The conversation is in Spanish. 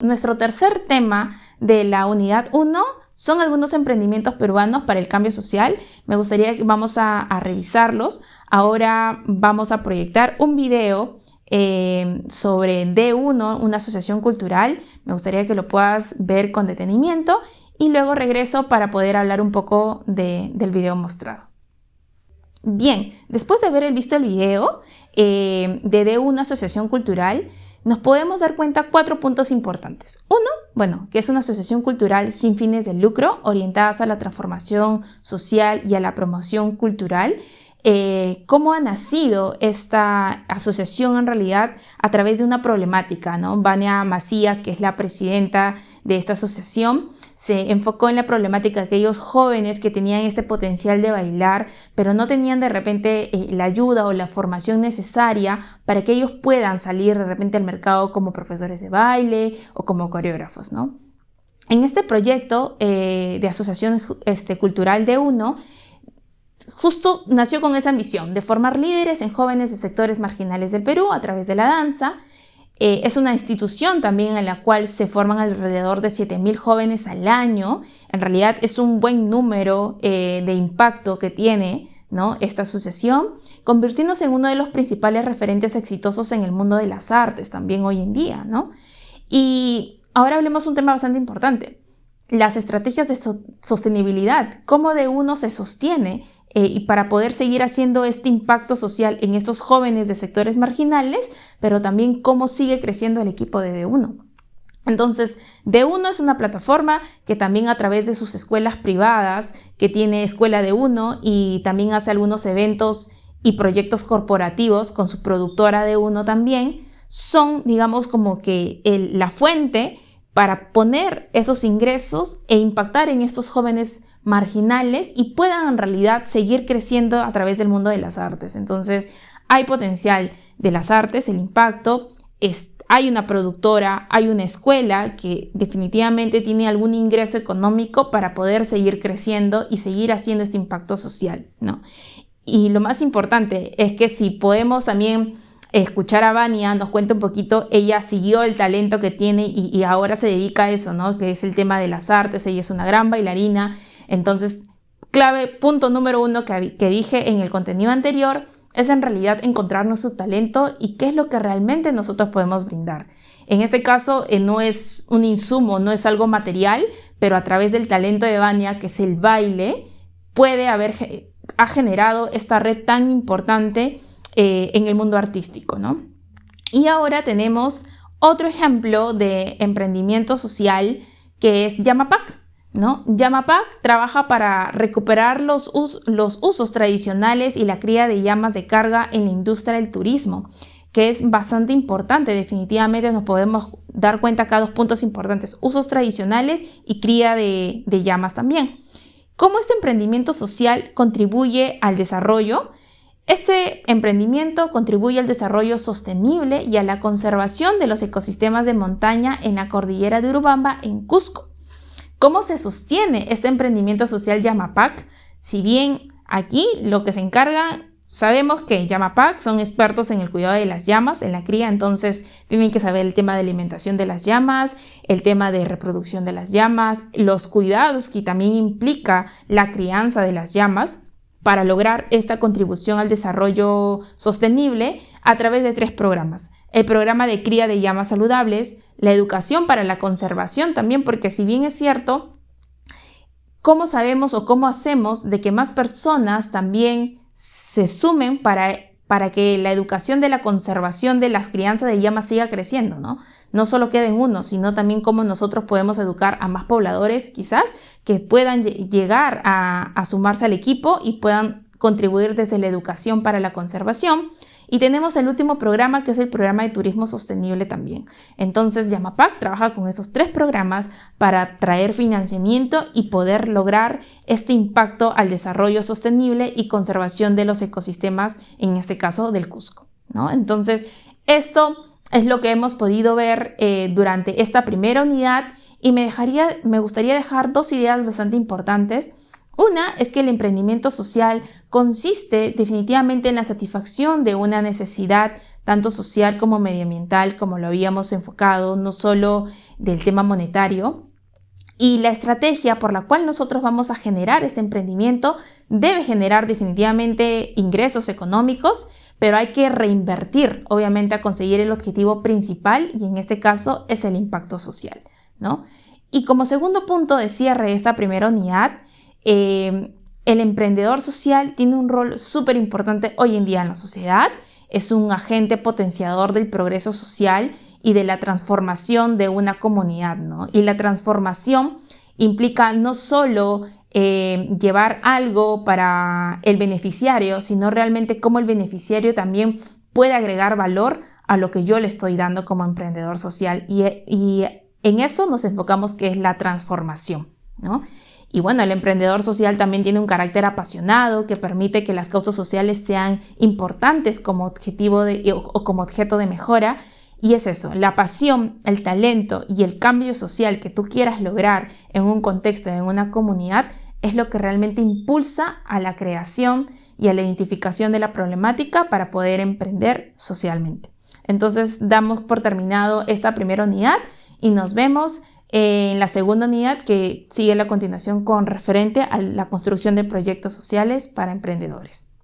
Nuestro tercer tema de la unidad 1 son algunos emprendimientos peruanos para el cambio social. Me gustaría que vamos a, revisarlos. Ahora vamos a proyectar un video eh, sobre D1, una asociación cultural. Me gustaría que lo puedas ver con detenimiento y luego regreso para poder hablar un poco del video mostrado. Bien, después de haber visto el video eh, de D1 Asociación Cultural, nos podemos dar cuenta cuatro puntos importantes. Uno, bueno, que es una asociación cultural sin fines de lucro, orientadas a la transformación social y a la promoción cultural. Eh, cómo ha nacido esta asociación en realidad a través de una problemática, ¿no? Vania Macías, que es la presidenta de esta asociación, se enfocó en la problemática de aquellos jóvenes que tenían este potencial de bailar, pero no tenían de repente eh, la ayuda o la formación necesaria para que ellos puedan salir de repente al mercado como profesores de baile o como coreógrafos, ¿no? En este proyecto eh, de asociación este, cultural de UNO, justo nació con esa ambición de formar líderes en jóvenes de sectores marginales del Perú a través de la danza eh, es una institución también en la cual se forman alrededor de 7.000 jóvenes al año. En realidad es un buen número eh, de impacto que tiene esta asociación, convirtiéndose en uno de los principales referentes exitosos en el mundo de las artes también hoy en día. ¿no? Y ahora hablemos de un tema bastante importante, las estrategias de sostenibilidad, cómo de uno se sostiene eh, y para poder seguir haciendo este impacto social en estos jóvenes de sectores marginales, pero también cómo sigue creciendo el equipo de D1. Entonces, D1 es una plataforma que también a través de sus escuelas privadas, que tiene escuela de uno y también hace algunos eventos y proyectos corporativos con su productora de uno también, son, digamos, como que la fuente para poner esos ingresos e impactar en estos jóvenes marginales y puedan en realidad seguir creciendo a través del mundo de las artes. Entonces, hay potencial de las artes, el impacto, hay una productora, hay una escuela que definitivamente tiene algún ingreso económico para poder seguir creciendo y seguir haciendo este impacto social, ¿no? Y lo más importante es que si podemos también escuchar a Vania, nos cuenta un poquito, ella siguió el talento que tiene y, ahora se dedica a eso, ¿no? Que es el tema de las artes, ella es una gran bailarina entonces, clave, punto número uno que, dije en el contenido anterior, es en realidad encontrar nuestro talento y qué es lo que realmente nosotros podemos brindar. En este caso eh, no es un insumo, no es algo material, pero a través del talento de Vania, que es el baile, puede haber ha generado esta red tan importante eh, en el mundo artístico, ¿no? Y ahora tenemos otro ejemplo de emprendimiento social que es Yamapac. ¿no? Yamapac trabaja para recuperar los, los usos tradicionales y la cría de llamas de carga en la industria del turismo, que es bastante importante. Definitivamente nos podemos dar cuenta acá dos puntos importantes, usos tradicionales y cría de, de llamas también. ¿Cómo este emprendimiento social contribuye al desarrollo? Este emprendimiento contribuye al desarrollo sostenible y a la conservación de los ecosistemas de montaña en la cordillera de Urubamba, en Cusco. ¿Cómo se sostiene este emprendimiento social Yamapac? Si bien aquí lo que se encarga, sabemos que Yamapac son expertos en el cuidado de las llamas, en la cría, entonces tienen que saber el tema de alimentación de las llamas, el tema de reproducción de las llamas, los cuidados que también implica la crianza de las llamas para lograr esta contribución al desarrollo sostenible a través de tres programas. El programa de cría de llamas saludables, la educación para la conservación también, porque si bien es cierto, ¿cómo sabemos o cómo hacemos de que más personas también se sumen para, para que la educación de la conservación de las crianzas de llamas siga creciendo, ¿no? No solo queden uno, sino también cómo nosotros podemos educar a más pobladores quizás que puedan llegar a sumarse al equipo y puedan contribuir desde la educación para la conservación. Y tenemos el último programa que es el programa de turismo sostenible también. Entonces Yamapac trabaja con estos tres programas para traer financiamiento y poder lograr este impacto al desarrollo sostenible y conservación de los ecosistemas, en este caso del Cusco. ¿no? Entonces esto es lo que hemos podido ver eh, durante esta primera unidad y me, dejaría, me gustaría dejar dos ideas bastante importantes. Una es que el emprendimiento social consiste definitivamente en la satisfacción de una necesidad tanto social como medioambiental, como lo habíamos enfocado, no solo del tema monetario. Y la estrategia por la cual nosotros vamos a generar este emprendimiento debe generar definitivamente ingresos económicos, pero hay que reinvertir, obviamente, a conseguir el objetivo principal y en este caso es el impacto social, ¿no? Y como segundo punto de cierre de esta primera unidad, eh, el emprendedor social tiene un rol súper importante hoy en día en la sociedad. Es un agente potenciador del progreso social y de la transformación de una comunidad, ¿no? Y la transformación implica no solo eh, llevar algo para el beneficiario, sino realmente cómo el beneficiario también puede agregar valor a lo que yo le estoy dando como emprendedor social. Y, y en eso nos enfocamos que es la transformación, ¿no? Y bueno, el emprendedor social también tiene un carácter apasionado que permite que las causas sociales sean importantes como objetivo o, como objeto de mejora. Y es eso, la pasión, el talento y el cambio social que tú quieras lograr en un contexto, en una comunidad, es lo que realmente impulsa a la creación y a la identificación de la problemática para poder emprender socialmente. Entonces damos por terminado esta primera unidad y nos vemos en la segunda unidad que sigue la continuación con referente a la construcción de proyectos sociales para emprendedores.